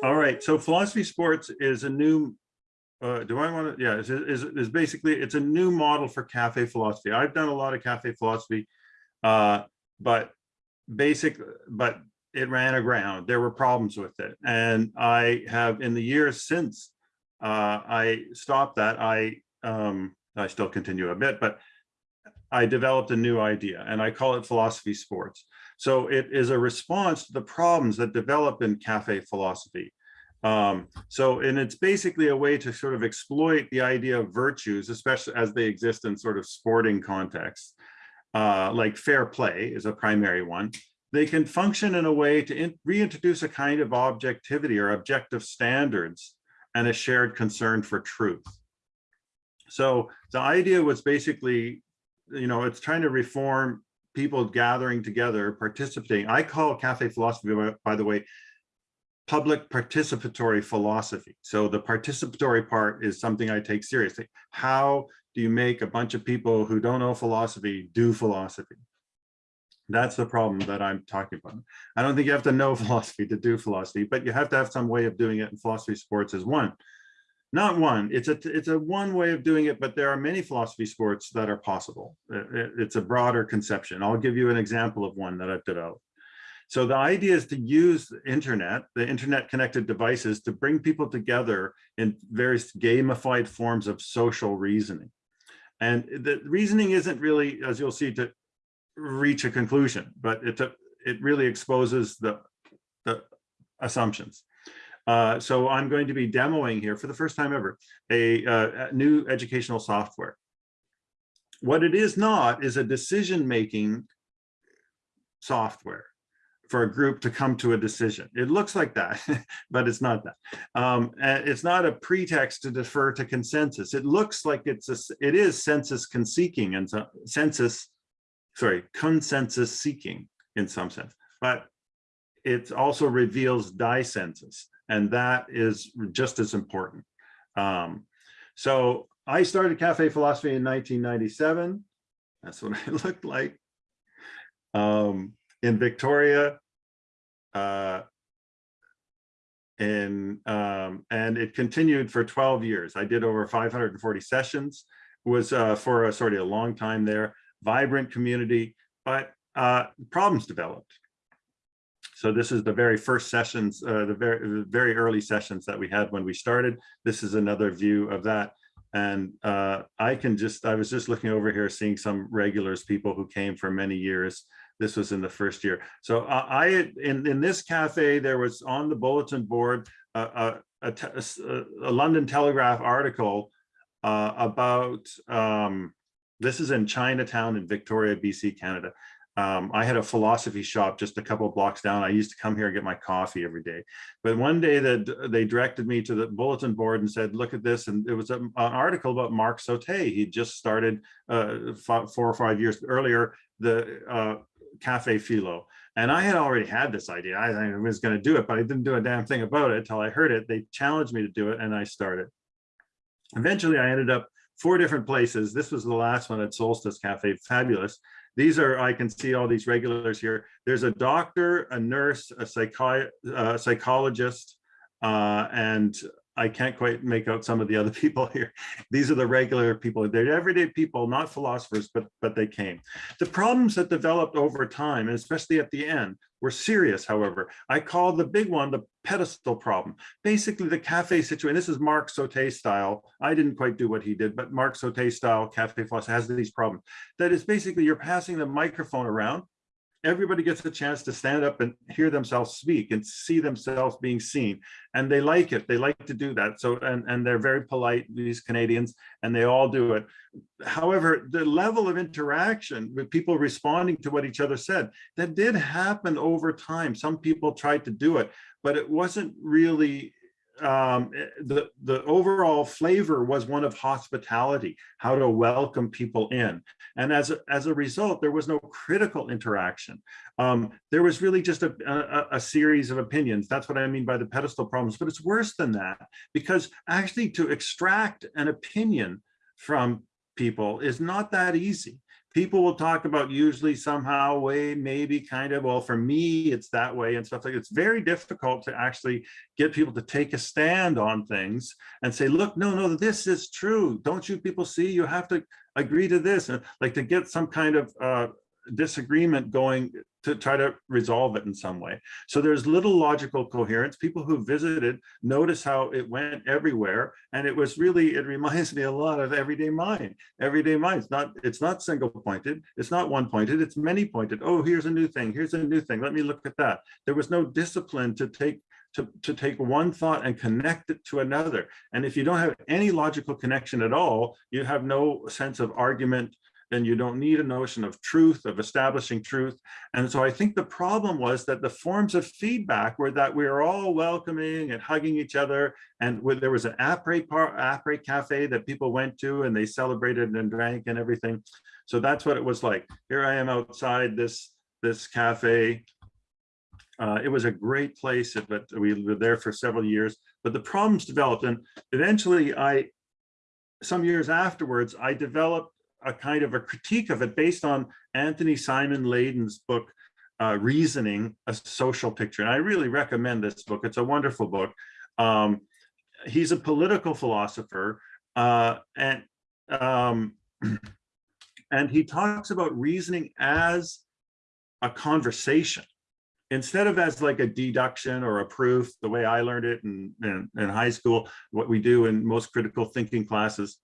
All right, so philosophy sports is a new, uh, do I want to, yeah, is, is, is basically, it's a new model for cafe philosophy. I've done a lot of cafe philosophy, uh, but basic, but it ran aground. There were problems with it. And I have, in the years since uh, I stopped that, I, um, I still continue a bit, but I developed a new idea and I call it philosophy sports. So it is a response to the problems that develop in cafe philosophy. Um, so, and it's basically a way to sort of exploit the idea of virtues, especially as they exist in sort of sporting contexts, uh, like fair play is a primary one. They can function in a way to reintroduce a kind of objectivity or objective standards and a shared concern for truth. So the idea was basically, you know, it's trying to reform people gathering together, participating. I call cafe philosophy, by the way, public participatory philosophy. So the participatory part is something I take seriously. How do you make a bunch of people who don't know philosophy do philosophy? That's the problem that I'm talking about. I don't think you have to know philosophy to do philosophy, but you have to have some way of doing it. And philosophy sports is one. Not one. It's a it's a one way of doing it, but there are many philosophy sports that are possible. It's a broader conception. I'll give you an example of one that I've developed. So the idea is to use the internet, the internet connected devices to bring people together in various gamified forms of social reasoning. And the reasoning isn't really, as you'll see, to reach a conclusion, but it, it really exposes the, the assumptions. Uh, so I'm going to be demoing here for the first time ever, a, uh, new educational software. What it is not is a decision-making software for a group to come to a decision. It looks like that, but it's not that. Um, it's not a pretext to defer to consensus. It looks like it's a, it is census seeking and so, census sorry, consensus seeking in some sense, but it also reveals dissensus, and that is just as important. Um, so I started Cafe Philosophy in 1997. That's what it looked like. Um, in Victoria, uh, in, um, and it continued for 12 years. I did over 540 sessions, was uh, for a sort of a long time there vibrant community, but uh, problems developed. So this is the very first sessions, uh, the very very early sessions that we had when we started. This is another view of that. And uh, I can just, I was just looking over here, seeing some regulars, people who came for many years. This was in the first year. So uh, I, in, in this cafe, there was on the bulletin board, a, a, a, a London Telegraph article uh, about um, this is in Chinatown in Victoria, BC, Canada. Um, I had a philosophy shop just a couple blocks down. I used to come here and get my coffee every day. But one day that they directed me to the bulletin board and said, look at this. And it was a, an article about Marc Sautet. He just started uh, four or five years earlier, the uh, Cafe Philo. And I had already had this idea. I, I was going to do it, but I didn't do a damn thing about it until I heard it. They challenged me to do it and I started. Eventually, I ended up four different places. This was the last one at Solstice Cafe, fabulous. These are, I can see all these regulars here. There's a doctor, a nurse, a psychi uh, psychologist, uh, and I can't quite make out some of the other people here. These are the regular people. They're everyday people, not philosophers, but, but they came. The problems that developed over time, and especially at the end, were serious, however. I call the big one the pedestal problem. Basically, the cafe situation, this is Marc Sautet style. I didn't quite do what he did, but Marc Sautet style cafe philosophy has these problems. That is basically you're passing the microphone around everybody gets a chance to stand up and hear themselves speak and see themselves being seen. And they like it. They like to do that. So and and they're very polite these canadians and they all do it. However the level of interaction with people responding to what each other said that did happen over time. Some people tried to do it but it wasn't really um, eh, the, the overall flavor was one of hospitality, how to welcome people in. And as a, as a result, there was no critical interaction. Um, there was really just a, a, a, series of opinions. That's what I mean by the pedestal problems, but it's worse than that because actually to extract an opinion from people is not that easy. People will talk about usually somehow way, maybe kind of, well, for me, it's that way and stuff like It's very difficult to actually get people to take a stand on things and say, look, no, no, this is true. Don't you people see? You have to agree to this. And like to get some kind of uh, disagreement going to try to resolve it in some way. So there's little logical coherence. People who visited notice how it went everywhere. And it was really, it reminds me a lot of everyday mind. Everyday mind, it's not, it's not single pointed, it's not one pointed, it's many pointed. Oh, here's a new thing, here's a new thing. Let me look at that. There was no discipline to take to, to take one thought and connect it to another. And if you don't have any logical connection at all, you have no sense of argument then you don't need a notion of truth, of establishing truth. And so I think the problem was that the forms of feedback were that we were all welcoming and hugging each other. And there was an après, après cafe that people went to and they celebrated and drank and everything. So that's what it was like. Here I am outside this, this cafe. Uh, it was a great place, but we were there for several years, but the problems developed and eventually I, some years afterwards, I developed a kind of a critique of it based on Anthony Simon Laden's book, uh, Reasoning, a Social Picture. And I really recommend this book. It's a wonderful book. Um, he's a political philosopher uh, and, um, and he talks about reasoning as a conversation instead of as like a deduction or a proof, the way I learned it in, in, in high school, what we do in most critical thinking classes,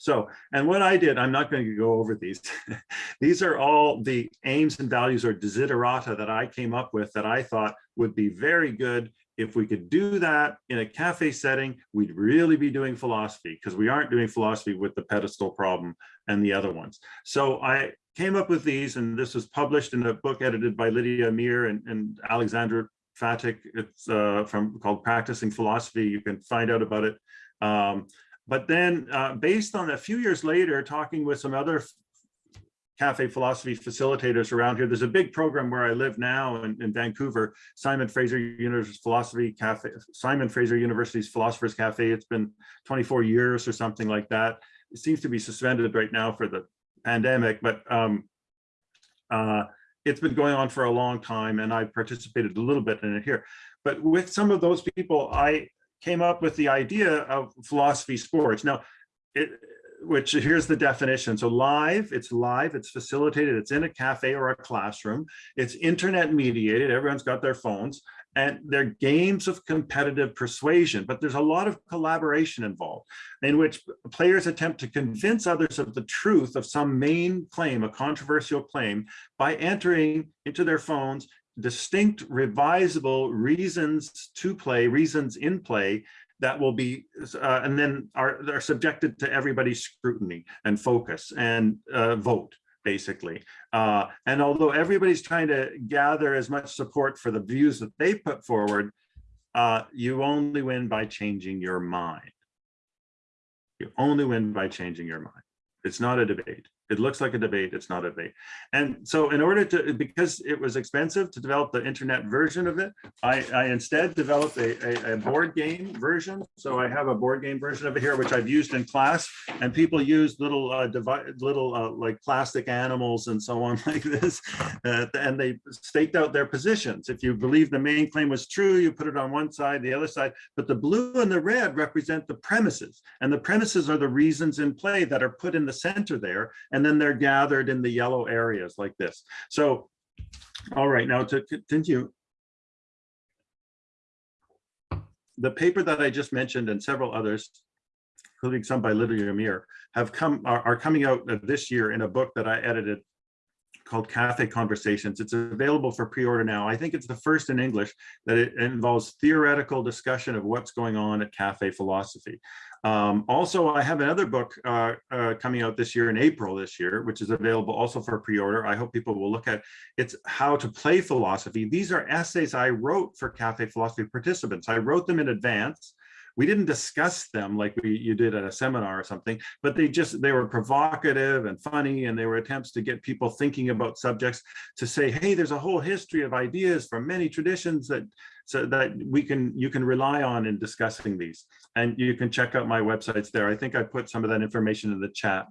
so, and what I did, I'm not going to go over these. these are all the aims and values or desiderata that I came up with that I thought would be very good. If we could do that in a cafe setting, we'd really be doing philosophy because we aren't doing philosophy with the pedestal problem and the other ones. So I came up with these and this was published in a book edited by Lydia Amir and, and Alexandra Fatić. It's uh, from called Practicing Philosophy. You can find out about it. Um, but then uh, based on a few years later, talking with some other cafe philosophy facilitators around here, there's a big program where I live now in, in Vancouver, Simon Fraser University's Philosophy Cafe, Simon Fraser University's Philosophers Cafe. It's been 24 years or something like that. It seems to be suspended right now for the pandemic, but um, uh, it's been going on for a long time and I participated a little bit in it here. But with some of those people, I came up with the idea of philosophy sports. Now, it, which here's the definition. So live, it's live, it's facilitated, it's in a cafe or a classroom, it's internet mediated, everyone's got their phones, and they're games of competitive persuasion, but there's a lot of collaboration involved in which players attempt to convince others of the truth of some main claim, a controversial claim, by entering into their phones distinct revisable reasons to play, reasons in play that will be, uh, and then are, are subjected to everybody's scrutiny and focus and uh, vote basically. Uh, and although everybody's trying to gather as much support for the views that they put forward, uh, you only win by changing your mind. You only win by changing your mind. It's not a debate. It looks like a debate, it's not a debate. And so in order to, because it was expensive to develop the internet version of it, I, I instead developed a, a, a, board game version. So I have a board game version of it here, which I've used in class and people use little, uh, little uh, like plastic animals and so on like this. Uh, and they staked out their positions. If you believe the main claim was true, you put it on one side, the other side, but the blue and the red represent the premises. And the premises are the reasons in play that are put in the center there. And and then they're gathered in the yellow areas like this. So, all right, now to continue. The paper that I just mentioned and several others, including some by Lydia Amir, have come are, are coming out this year in a book that I edited called Cafe Conversations. It's available for pre-order now. I think it's the first in English that it involves theoretical discussion of what's going on at cafe philosophy. Um, also, I have another book uh, uh, coming out this year in April this year, which is available also for pre-order. I hope people will look at It's How to Play Philosophy. These are essays I wrote for Cafe Philosophy participants. I wrote them in advance we didn't discuss them like we you did at a seminar or something, but they just they were provocative and funny, and they were attempts to get people thinking about subjects to say, hey, there's a whole history of ideas from many traditions that so that we can you can rely on in discussing these. And you can check out my websites there. I think I put some of that information in the chat.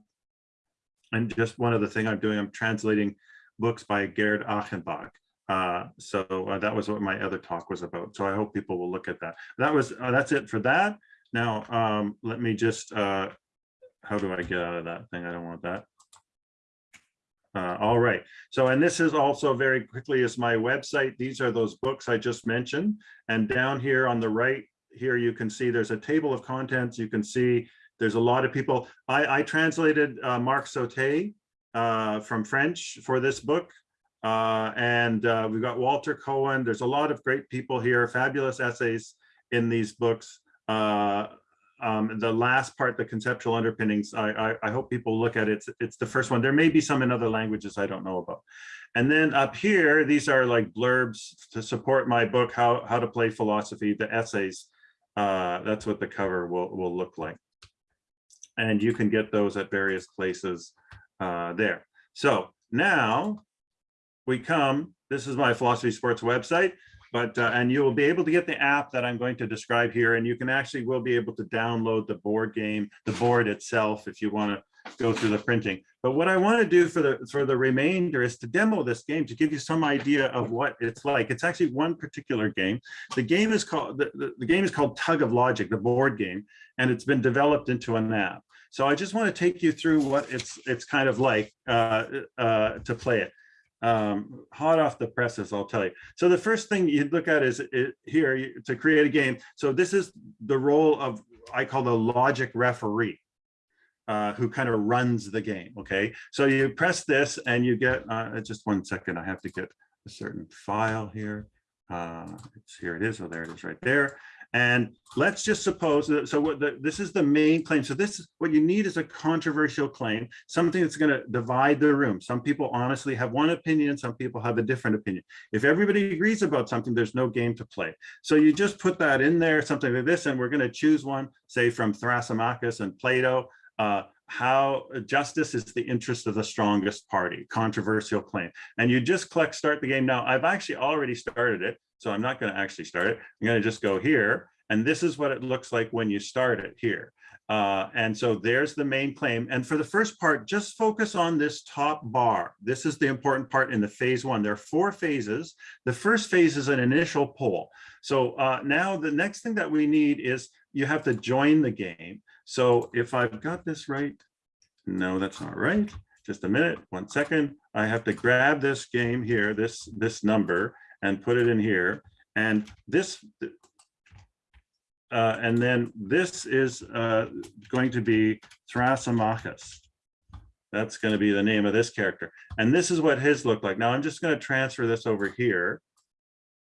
And just one other thing I'm doing, I'm translating books by Gerd Achenbach. Uh, so uh, that was what my other talk was about. So I hope people will look at that. That was uh, that's it for that. Now um, let me just uh, how do I get out of that thing? I don't want that. Uh, all right. So and this is also very quickly is my website. These are those books I just mentioned. And down here on the right here you can see there's a table of contents. You can see there's a lot of people. I, I translated uh, Marc Sautet from French for this book. Uh, and uh, we've got Walter Cohen. There's a lot of great people here, fabulous essays in these books. Uh, um, the last part, the conceptual underpinnings, I, I, I, hope people look at it. It's, it's the first one. There may be some in other languages I don't know about. And then up here, these are like blurbs to support my book, How, How to Play Philosophy, the essays. Uh, that's what the cover will, will look like. And you can get those at various places uh, there. So now we come, this is my philosophy sports website, but uh, and you will be able to get the app that I'm going to describe here, and you can actually will be able to download the board game, the board itself, if you want to go through the printing. But what I want to do for the for the remainder is to demo this game to give you some idea of what it's like. It's actually one particular game. The game is called the, the, the game is called Tug of Logic, the board game, and it's been developed into an app. So I just want to take you through what it's it's kind of like uh, uh, to play it um, hot off the presses, I'll tell you. So the first thing you'd look at is it, here to create a game. So this is the role of, I call the logic referee. Uh, who kind of runs the game, okay? So you press this and you get, uh, just one second, I have to get a certain file here. Uh, it's here it is, oh there it is right there. And let's just suppose that, so what the, this is the main claim. So this is what you need is a controversial claim, something that's going to divide the room. Some people honestly have one opinion, some people have a different opinion. If everybody agrees about something, there's no game to play. So you just put that in there, something like this, and we're going to choose one, say from Thrasymachus and Plato, uh, how justice is the interest of the strongest party, controversial claim. And you just click start the game. Now, I've actually already started it. So I'm not going to actually start it. I'm going to just go here. And this is what it looks like when you start it here. Uh, and so there's the main claim. And for the first part, just focus on this top bar. This is the important part in the phase one. There are four phases. The first phase is an initial poll. So uh, now the next thing that we need is you have to join the game. So if I've got this right, no, that's not right. Just a minute, one second. I have to grab this game here, this, this number, and put it in here. And this, uh, and then this is uh, going to be Thrasymachus. That's going to be the name of this character. And this is what his looked like. Now I'm just going to transfer this over here.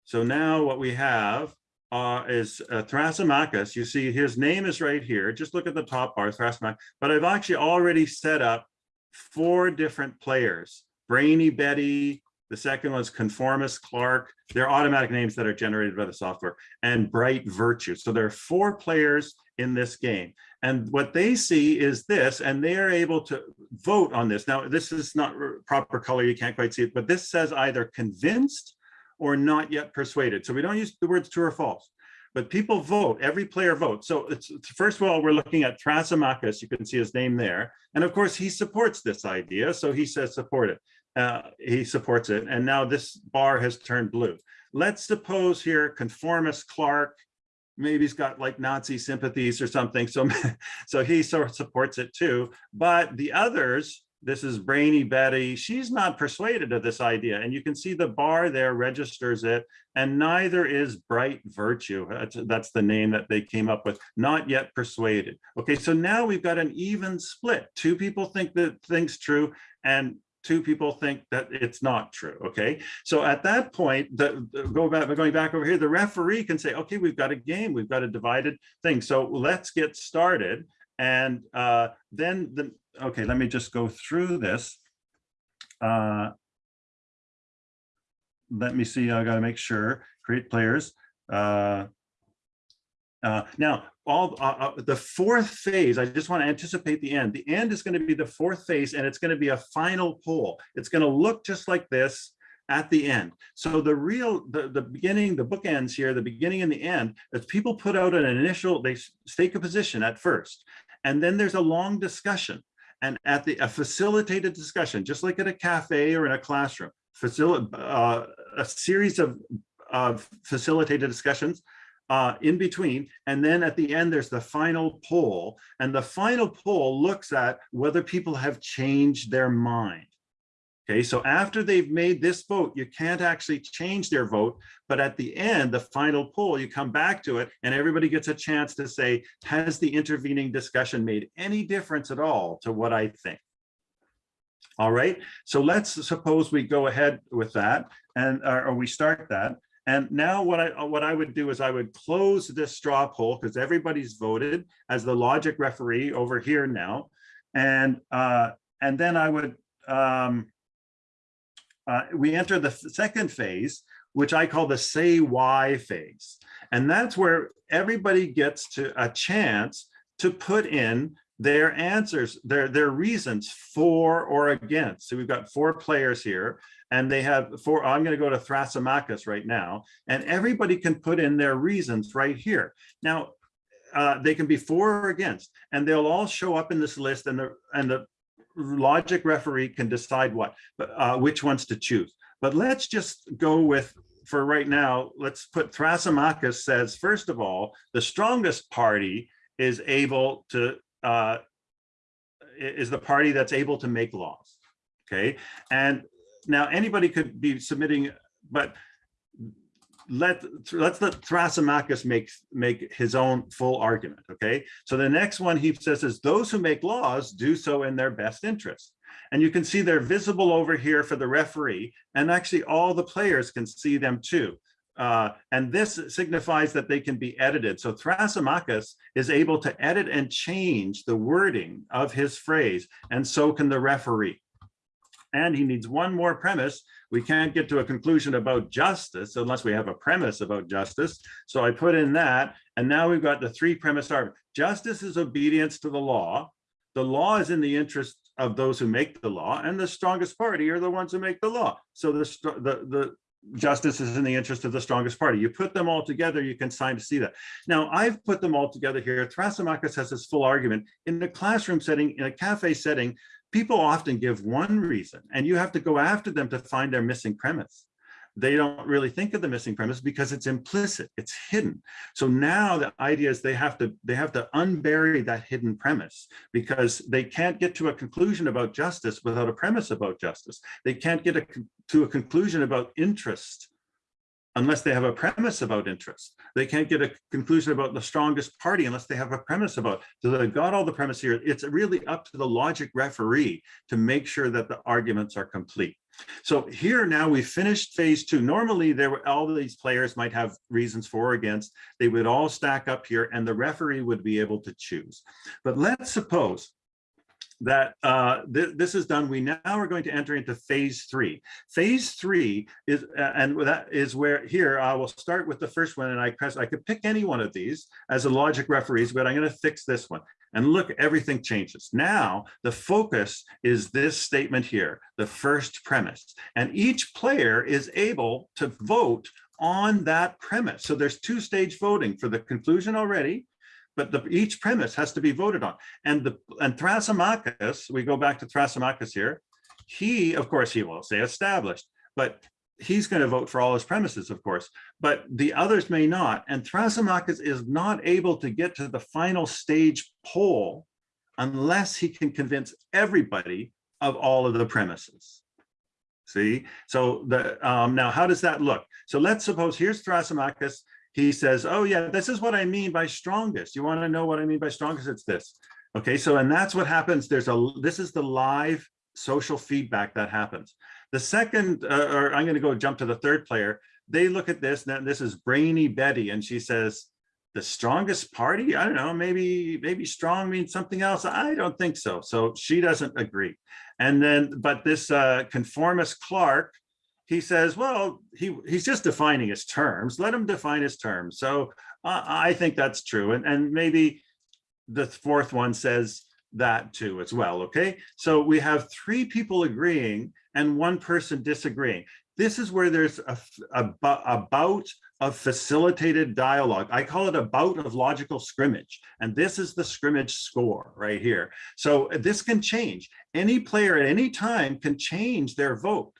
So now what we have uh, is uh, Thrasymachus. You see his name is right here. Just look at the top bar, Thrasymachus. But I've actually already set up four different players. Brainy Betty, the second one is Conformist Clark. They're automatic names that are generated by the software and Bright Virtue. So there are four players in this game. And what they see is this, and they are able to vote on this. Now, this is not proper color, you can't quite see it, but this says either convinced or not yet persuaded. So we don't use the words true or false, but people vote, every player votes. So it's, first of all, we're looking at Thrasymachus, you can see his name there. And of course, he supports this idea, so he says support it uh, he supports it. And now this bar has turned blue. Let's suppose here conformist Clark, maybe he's got like Nazi sympathies or something. So, so he sort of supports it too. But the others, this is Brainy Betty, she's not persuaded of this idea. And you can see the bar there registers it. And neither is Bright Virtue. That's, that's the name that they came up with, not yet persuaded. Okay, so now we've got an even split. Two people think that thing's true and two people think that it's not true okay so at that point the, the, go back going back over here the referee can say okay we've got a game we've got a divided thing so let's get started and uh, then the okay let me just go through this uh, let me see i got to make sure create players uh, Uh, now, all uh, uh, the fourth phase, I just want to anticipate the end. The end is going to be the fourth phase, and it's going to be a final poll. It's going to look just like this at the end. So the real, the, the beginning, the bookends here, the beginning and the end, is people put out an initial, they stake a position at first, and then there's a long discussion. And at the a facilitated discussion, just like at a cafe or in a classroom, facil uh, a series of, of facilitated discussions uh, in between. And then at the end, there's the final poll. And the final poll looks at whether people have changed their mind. Okay, so after they've made this vote, you can't actually change their vote. But at the end, the final poll, you come back to it and everybody gets a chance to say, has the intervening discussion made any difference at all to what I think? All right, so let's suppose we go ahead with that and or we start that. And now what I what I would do is I would close this straw poll because everybody's voted as the logic referee over here now. And uh, and then I would um, uh, we enter the second phase, which I call the say why phase. And that's where everybody gets to a chance to put in their answers, their, their reasons for or against. So we've got four players here and they have four, I'm gonna go to Thrasymachus right now, and everybody can put in their reasons right here. Now, uh, they can be for or against, and they'll all show up in this list and the, and the logic referee can decide what, uh, which ones to choose. But let's just go with, for right now, let's put Thrasymachus says, first of all, the strongest party is able to, uh, is the party that's able to make laws. Okay. And now anybody could be submitting, but let let's let Thrasymachus make make his own full argument. Okay, so the next one he says is those who make laws do so in their best interest. And you can see they're visible over here for the referee, and actually all the players can see them too. Uh, and this signifies that they can be edited. So Thrasymachus is able to edit and change the wording of his phrase, and so can the referee and he needs one more premise. We can't get to a conclusion about justice unless we have a premise about justice. So I put in that, and now we've got the three premise argument. Justice is obedience to the law. The law is in the interest of those who make the law, and the strongest party are the ones who make the law. So the, the, the justice is in the interest of the strongest party. You put them all together, you can sign to see that. Now, I've put them all together here. Thrasymachus has his full argument. In a classroom setting, in a cafe setting, people often give one reason and you have to go after them to find their missing premise. They don't really think of the missing premise because it's implicit, it's hidden. So now the idea is they have to they have to unbury that hidden premise because they can't get to a conclusion about justice without a premise about justice. They can't get a, to a conclusion about interest unless they have a premise about interest. They can't get a conclusion about the strongest party unless they have a premise about, so they've got all the premise here. It's really up to the logic referee to make sure that the arguments are complete. So here now we finished phase two. Normally there were all these players might have reasons for or against. They would all stack up here and the referee would be able to choose. But let's suppose that uh, th this is done, we now are going to enter into phase three. Phase three is, uh, and that is where here I will start with the first one and I press, I could pick any one of these as a logic referees, but I'm going to fix this one. And look, everything changes. Now, the focus is this statement here, the first premise. And each player is able to vote on that premise. So there's two stage voting for the conclusion already but the, each premise has to be voted on. And the and Thrasymachus, we go back to Thrasymachus here, he, of course, he will say established, but he's going to vote for all his premises, of course, but the others may not. And Thrasymachus is not able to get to the final stage poll unless he can convince everybody of all of the premises. See, so the um, now how does that look? So let's suppose here's Thrasymachus he says, oh yeah, this is what I mean by strongest. You want to know what I mean by strongest? It's this. Okay, so and that's what happens. There's a, this is the live social feedback that happens. The second, uh, or I'm going to go jump to the third player. They look at this, and this is Brainy Betty, and she says, the strongest party? I don't know, maybe, maybe strong means something else. I don't think so. So she doesn't agree. And then, but this uh, conformist Clark, he says, well, he, he's just defining his terms. Let him define his terms. So I, I think that's true. And, and maybe the fourth one says that too as well, okay? So we have three people agreeing and one person disagreeing. This is where there's a, a, a bout of facilitated dialogue. I call it a bout of logical scrimmage. And this is the scrimmage score right here. So this can change. Any player at any time can change their vote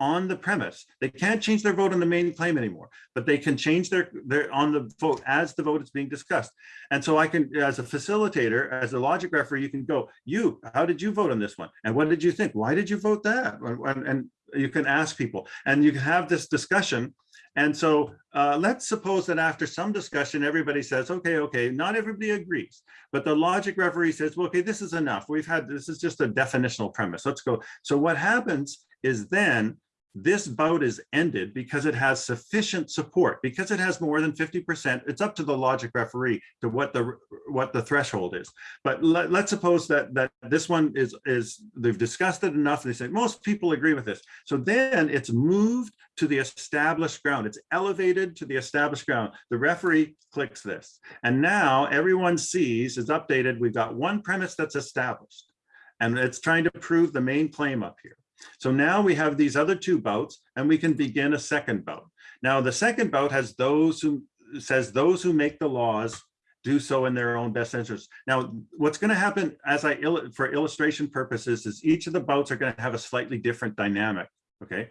on the premise. They can't change their vote on the main claim anymore, but they can change their, their on the vote as the vote is being discussed. And so I can, as a facilitator, as a logic referee, you can go, you, how did you vote on this one? And what did you think? Why did you vote that? And, and you can ask people and you can have this discussion. And so uh, let's suppose that after some discussion, everybody says, okay, okay, not everybody agrees, but the logic referee says, well, okay, this is enough. We've had, this is just a definitional premise. Let's go. So what happens is then this bout is ended because it has sufficient support. Because it has more than 50 percent it's up to the logic referee to what the what the threshold is. But let, us suppose that that this one is is they've discussed it enough they say most people agree with this. So then it's moved to the established ground. It's elevated to the established ground. The referee clicks this. And now everyone sees is updated we've got one premise that's established. And it's trying to prove the main claim up here so now we have these other two bouts and we can begin a second bout. Now the second bout has those who says those who make the laws do so in their own best interest. Now, what's going to happen as I for illustration purposes is each of the bouts are going to have a slightly different dynamic. Okay.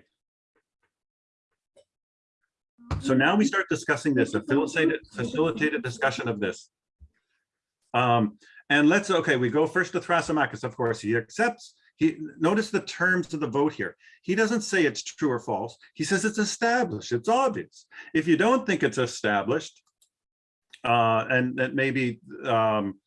So now we start discussing this, a facilitated, facilitated discussion of this. Um, and let's, okay, we go first to Thrasymachus, of course, he accepts he notice the terms of the vote here. He doesn't say it's true or false. He says it's established. It's obvious. If you don't think it's established, uh, and that maybe, um,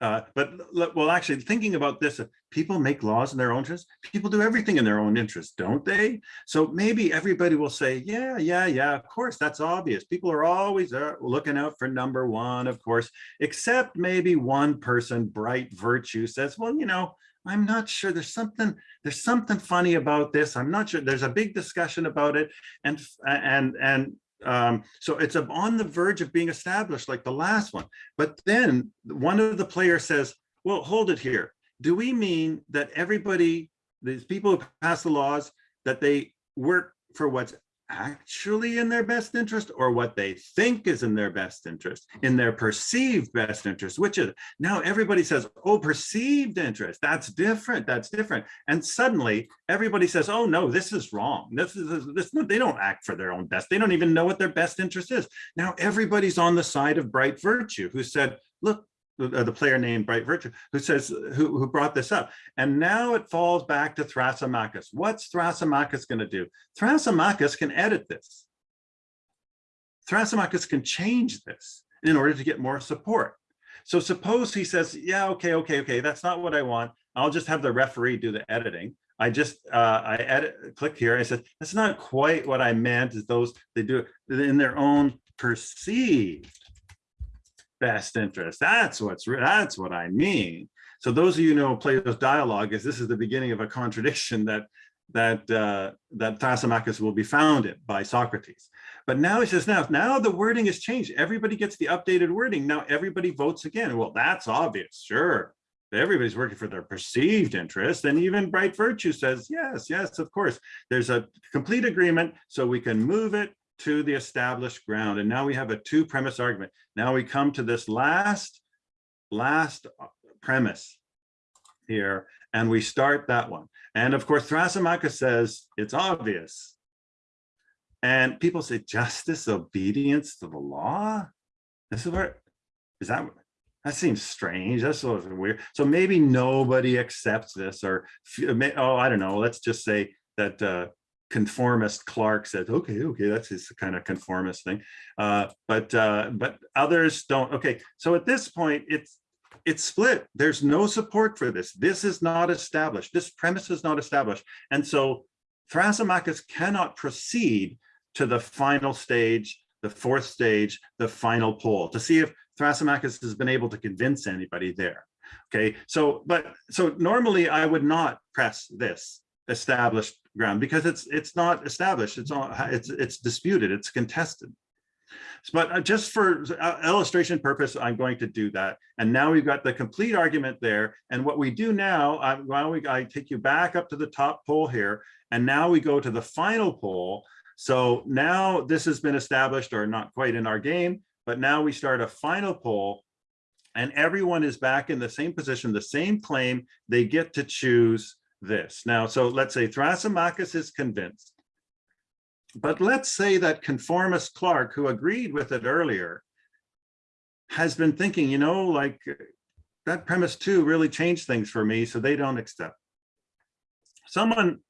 uh, but well, actually thinking about this, people make laws in their own interest. People do everything in their own interest, don't they? So maybe everybody will say, yeah, yeah, yeah, of course, that's obvious. People are always uh, looking out for number one, of course, except maybe one person, bright virtue says, well, you know, I'm not sure there's something there's something funny about this. I'm not sure there's a big discussion about it. And and and um, so it's on the verge of being established like the last one. But then one of the players says, well, hold it here. Do we mean that everybody, these people who pass the laws, that they work for what's actually in their best interest or what they think is in their best interest, in their perceived best interest, which is now everybody says, oh, perceived interest, that's different, that's different. And suddenly everybody says, oh no, this is wrong. This is, this, they don't act for their own best. They don't even know what their best interest is. Now everybody's on the side of bright virtue who said, look, uh, the player named Bright Virtue, who says, who, who brought this up. And now it falls back to Thrasymachus. What's Thrasymachus going to do? Thrasymachus can edit this. Thrasymachus can change this in order to get more support. So suppose he says, yeah, okay, okay, okay, that's not what I want. I'll just have the referee do the editing. I just, uh, I edit, click here. I said, that's not quite what I meant is those, they do it in their own perceived best interest. That's what's that's what I mean. So those of you know Plato's dialogue is this is the beginning of a contradiction that that uh, that Thrasymachus will be founded by Socrates. But now he says now now the wording has changed. Everybody gets the updated wording. Now everybody votes again. Well, that's obvious. Sure. Everybody's working for their perceived interest. And even Bright Virtue says, yes, yes, of course. There's a complete agreement. So we can move it to the established ground. And now we have a two premise argument. Now we come to this last, last uh, premise here, and we start that one. And of course, Thrasymachus says it's obvious. And people say justice, obedience to the law. This is where, is that, that seems strange. That's sort of weird. So maybe nobody accepts this or, oh, I don't know. Let's just say that uh, conformist Clark said, okay, okay, that's his kind of conformist thing. Uh, but uh, but others don't. Okay, so at this point, it's it's split. There's no support for this. This is not established. This premise is not established. And so Thrasymachus cannot proceed to the final stage, the fourth stage, the final poll to see if Thrasymachus has been able to convince anybody there. Okay, so but so normally I would not press this established ground because it's it's not established it's all it's it's disputed it's contested But uh, just for uh, illustration purpose, I'm going to do that. And now we've got the complete argument there. And what we do now, I, why don't we, I take you back up to the top poll here, and now we go to the final poll. So now this has been established or not quite in our game, but now we start a final poll and everyone is back in the same position, the same claim, they get to choose this. Now, so let's say Thrasymachus is convinced. But let's say that conformist Clark, who agreed with it earlier, has been thinking, you know, like that premise two really changed things for me, so they don't accept. Someone,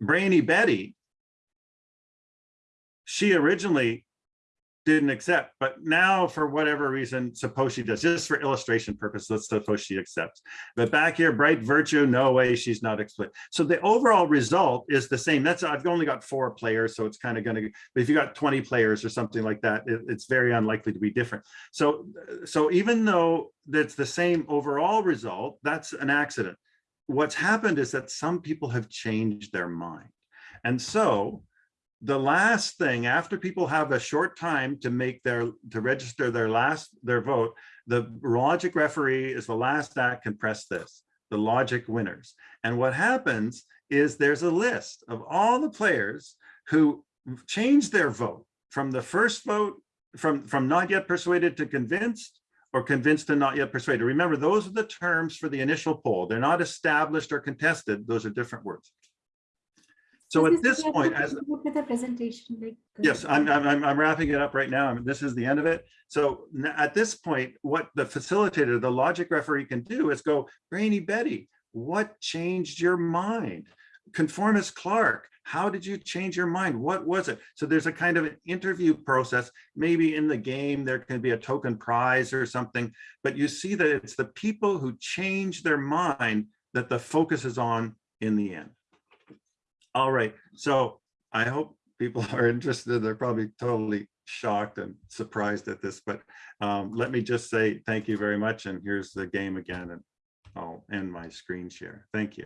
Brainy Betty, she originally didn't accept, but now for whatever reason, suppose she does, just for illustration purpose, let's suppose she accepts. But back here, bright virtue, no way, she's not explicit. So the overall result is the same. That's, I've only got four players, so it's kind of gonna, but if you got 20 players or something like that, it, it's very unlikely to be different. So, so even though that's the same overall result, that's an accident. What's happened is that some people have changed their mind. And so the last thing after people have a short time to make their to register their last their vote the logic referee is the last that can press this the logic winners. And what happens is there's a list of all the players who changed their vote from the first vote from from not yet persuaded to convinced or convinced to not yet persuaded. Remember those are the terms for the initial poll. They're not established or contested. Those are different words so at this point, as with the presentation, like uh, Yes, I'm, I'm, I'm- I'm wrapping it up right now. I mean, this is the end of it. So at this point, what the facilitator, the logic referee can do is go, Brainy Betty, what changed your mind? Conformist Clark, how did you change your mind? What was it? So there's a kind of an interview process. Maybe in the game, there can be a token prize or something, but you see that it's the people who change their mind that the focus is on in the end. All right, so I hope people are interested. They're probably totally shocked and surprised at this, but um, let me just say thank you very much. And here's the game again, and I'll end my screen share. Thank you.